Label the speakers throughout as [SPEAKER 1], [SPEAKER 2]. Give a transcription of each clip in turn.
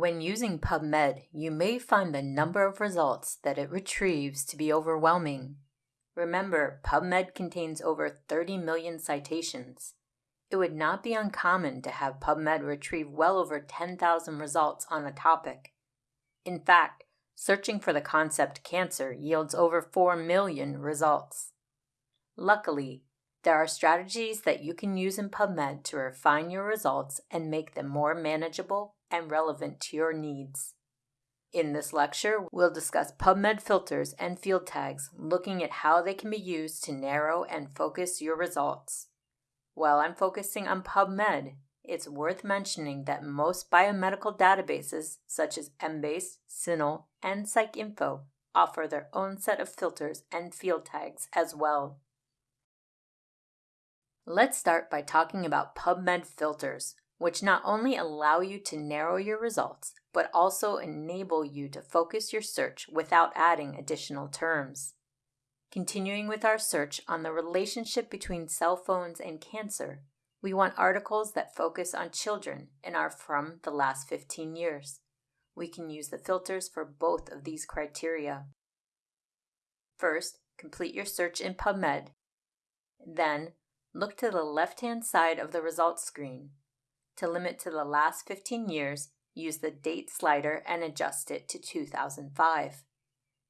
[SPEAKER 1] When using PubMed, you may find the number of results that it retrieves to be overwhelming. Remember, PubMed contains over 30 million citations. It would not be uncommon to have PubMed retrieve well over 10,000 results on a topic. In fact, searching for the concept cancer yields over 4 million results. Luckily, there are strategies that you can use in PubMed to refine your results and make them more manageable and relevant to your needs. In this lecture, we'll discuss PubMed filters and field tags, looking at how they can be used to narrow and focus your results. While I'm focusing on PubMed, it's worth mentioning that most biomedical databases, such as Embase, CINAHL, and PsycInfo, offer their own set of filters and field tags as well. Let's start by talking about PubMed filters, which not only allow you to narrow your results, but also enable you to focus your search without adding additional terms. Continuing with our search on the relationship between cell phones and cancer, we want articles that focus on children and are from the last 15 years. We can use the filters for both of these criteria. First, complete your search in PubMed. Then, look to the left hand side of the results screen. To limit to the last 15 years, use the date slider and adjust it to 2005.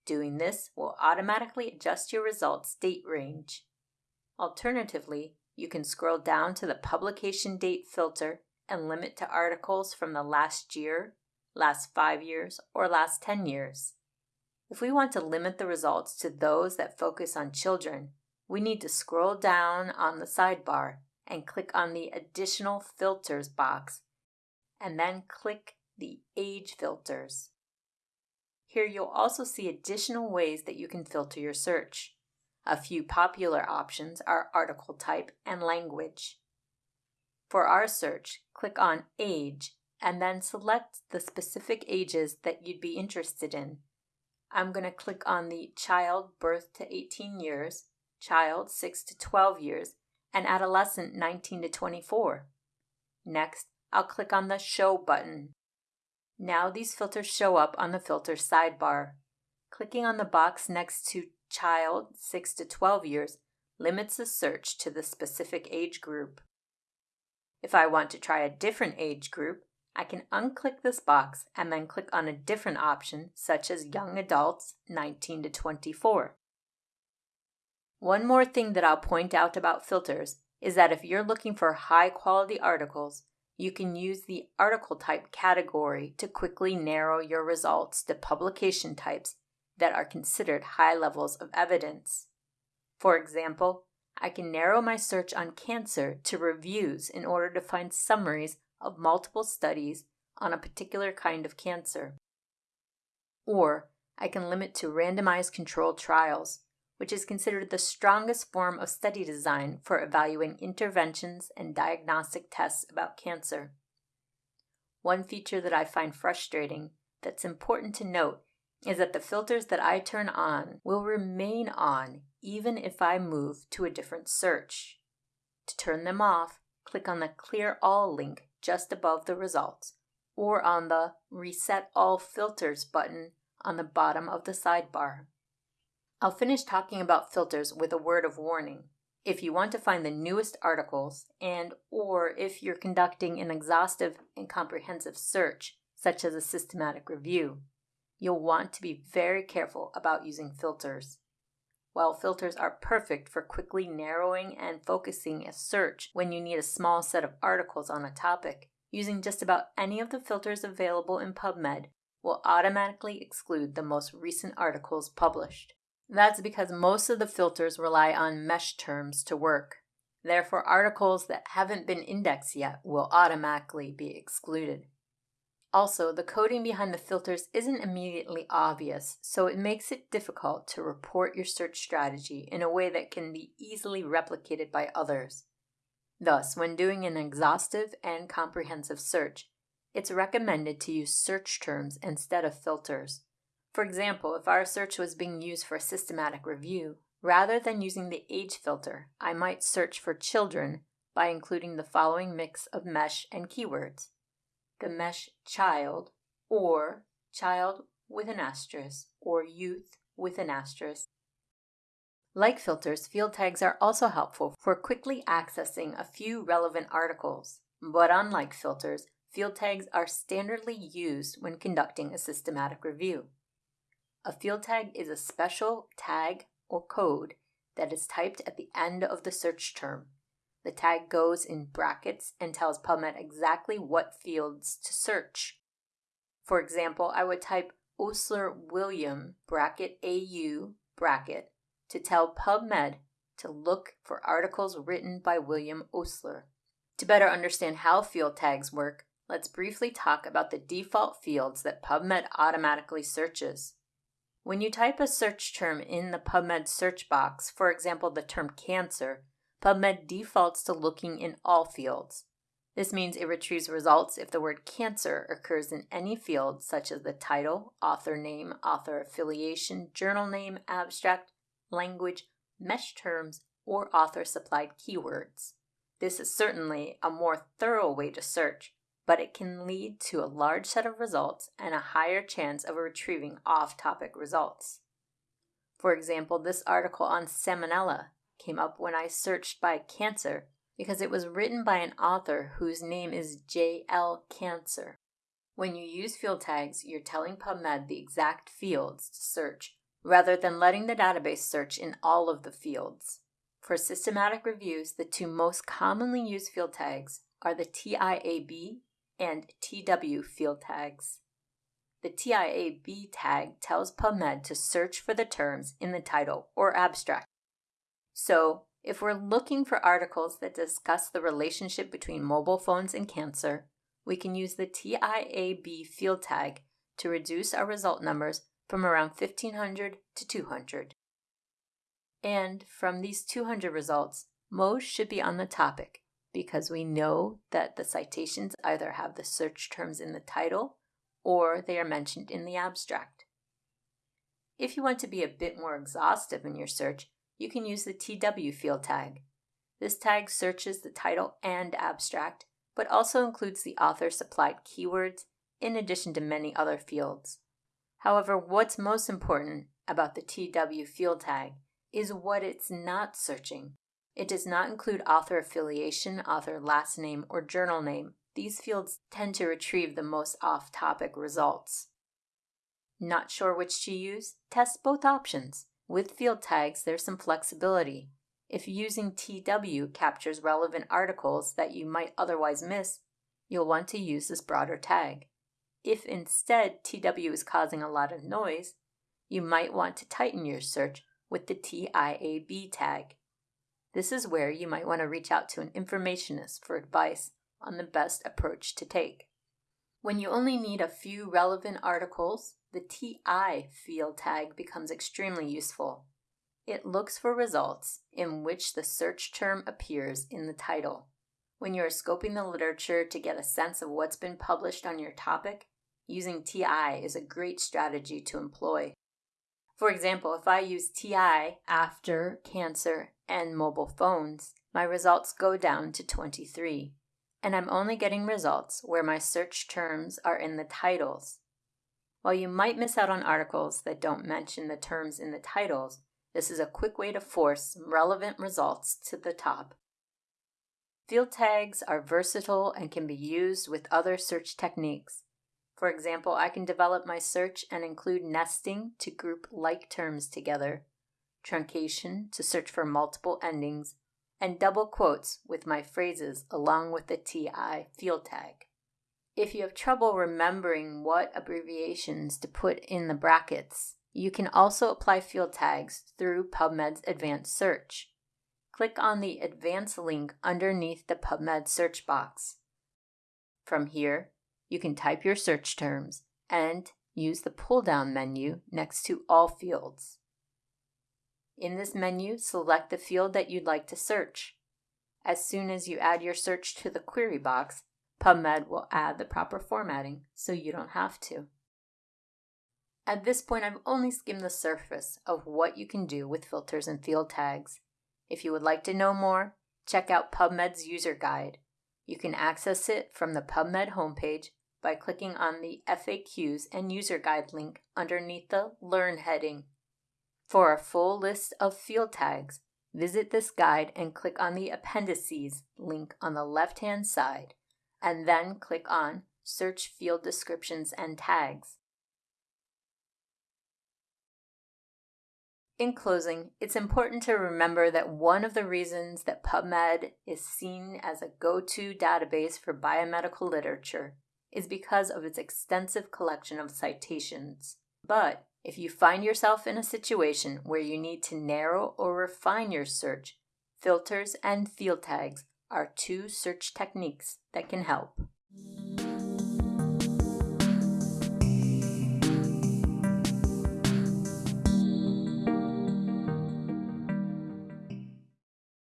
[SPEAKER 1] Doing this will automatically adjust your results date range. Alternatively, you can scroll down to the publication date filter and limit to articles from the last year, last five years, or last 10 years. If we want to limit the results to those that focus on children, we need to scroll down on the sidebar and click on the Additional Filters box, and then click the Age Filters. Here you'll also see additional ways that you can filter your search. A few popular options are article type and language. For our search, click on Age and then select the specific ages that you'd be interested in. I'm going to click on the child birth to 18 years, child 6 to 12 years, and adolescent 19 to 24. Next, I'll click on the Show button. Now these filters show up on the filter sidebar. Clicking on the box next to Child 6 to 12 years limits the search to the specific age group. If I want to try a different age group, I can unclick this box and then click on a different option such as Young Adults 19 to 24. One more thing that I'll point out about filters is that if you're looking for high quality articles, you can use the article type category to quickly narrow your results to publication types that are considered high levels of evidence. For example, I can narrow my search on cancer to reviews in order to find summaries of multiple studies on a particular kind of cancer. Or I can limit to randomized controlled trials which is considered the strongest form of study design for evaluating interventions and diagnostic tests about cancer. One feature that I find frustrating that's important to note is that the filters that I turn on will remain on even if I move to a different search. To turn them off, click on the Clear All link just above the results or on the Reset All Filters button on the bottom of the sidebar. I'll finish talking about filters with a word of warning. If you want to find the newest articles and or if you're conducting an exhaustive and comprehensive search, such as a systematic review, you'll want to be very careful about using filters. While filters are perfect for quickly narrowing and focusing a search when you need a small set of articles on a topic, using just about any of the filters available in PubMed will automatically exclude the most recent articles published. That's because most of the filters rely on MeSH terms to work. Therefore, articles that haven't been indexed yet will automatically be excluded. Also, the coding behind the filters isn't immediately obvious, so it makes it difficult to report your search strategy in a way that can be easily replicated by others. Thus, when doing an exhaustive and comprehensive search, it's recommended to use search terms instead of filters. For example, if our search was being used for a systematic review, rather than using the age filter, I might search for children by including the following mix of mesh and keywords the mesh child or child with an asterisk or youth with an asterisk. Like filters, field tags are also helpful for quickly accessing a few relevant articles. But unlike filters, field tags are standardly used when conducting a systematic review. A field tag is a special tag or code that is typed at the end of the search term. The tag goes in brackets and tells PubMed exactly what fields to search. For example, I would type Osler William bracket AU bracket to tell PubMed to look for articles written by William Osler. To better understand how field tags work, let's briefly talk about the default fields that PubMed automatically searches. When you type a search term in the PubMed search box, for example, the term cancer, PubMed defaults to looking in all fields. This means it retrieves results if the word cancer occurs in any field, such as the title, author name, author affiliation, journal name, abstract, language, mesh terms, or author supplied keywords. This is certainly a more thorough way to search, but it can lead to a large set of results and a higher chance of retrieving off topic results. For example, this article on salmonella came up when I searched by cancer because it was written by an author whose name is J.L. Cancer. When you use field tags, you're telling PubMed the exact fields to search rather than letting the database search in all of the fields. For systematic reviews, the two most commonly used field tags are the TIAB and TW field tags. The TIAB tag tells PubMed to search for the terms in the title or abstract. So, if we're looking for articles that discuss the relationship between mobile phones and cancer, we can use the TIAB field tag to reduce our result numbers from around 1500 to 200. And from these 200 results, most should be on the topic because we know that the citations either have the search terms in the title or they are mentioned in the abstract. If you want to be a bit more exhaustive in your search, you can use the TW field tag. This tag searches the title and abstract, but also includes the author supplied keywords in addition to many other fields. However, what's most important about the TW field tag is what it's not searching. It does not include author affiliation, author last name, or journal name. These fields tend to retrieve the most off topic results. Not sure which to use? Test both options. With field tags, there's some flexibility. If using TW captures relevant articles that you might otherwise miss, you'll want to use this broader tag. If instead TW is causing a lot of noise, you might want to tighten your search with the TIAB tag. This is where you might want to reach out to an informationist for advice on the best approach to take. When you only need a few relevant articles, the TI field tag becomes extremely useful. It looks for results in which the search term appears in the title. When you are scoping the literature to get a sense of what's been published on your topic, using TI is a great strategy to employ. For example, if I use TI after cancer and mobile phones, my results go down to 23, and I'm only getting results where my search terms are in the titles. While you might miss out on articles that don't mention the terms in the titles, this is a quick way to force relevant results to the top. Field tags are versatile and can be used with other search techniques. For example, I can develop my search and include nesting to group like terms together, truncation to search for multiple endings, and double quotes with my phrases along with the TI field tag. If you have trouble remembering what abbreviations to put in the brackets, you can also apply field tags through PubMed's Advanced Search. Click on the Advanced link underneath the PubMed search box. From here, you can type your search terms and use the pull down menu next to all fields. In this menu, select the field that you'd like to search. As soon as you add your search to the query box, PubMed will add the proper formatting so you don't have to. At this point, I've only skimmed the surface of what you can do with filters and field tags. If you would like to know more, check out PubMed's user guide. You can access it from the PubMed homepage by clicking on the FAQs and user guide link underneath the Learn heading. For a full list of field tags, visit this guide and click on the Appendices link on the left hand side, and then click on Search Field Descriptions and Tags. In closing, it's important to remember that one of the reasons that PubMed is seen as a go to database for biomedical literature is because of its extensive collection of citations. But if you find yourself in a situation where you need to narrow or refine your search, filters and field tags are two search techniques that can help.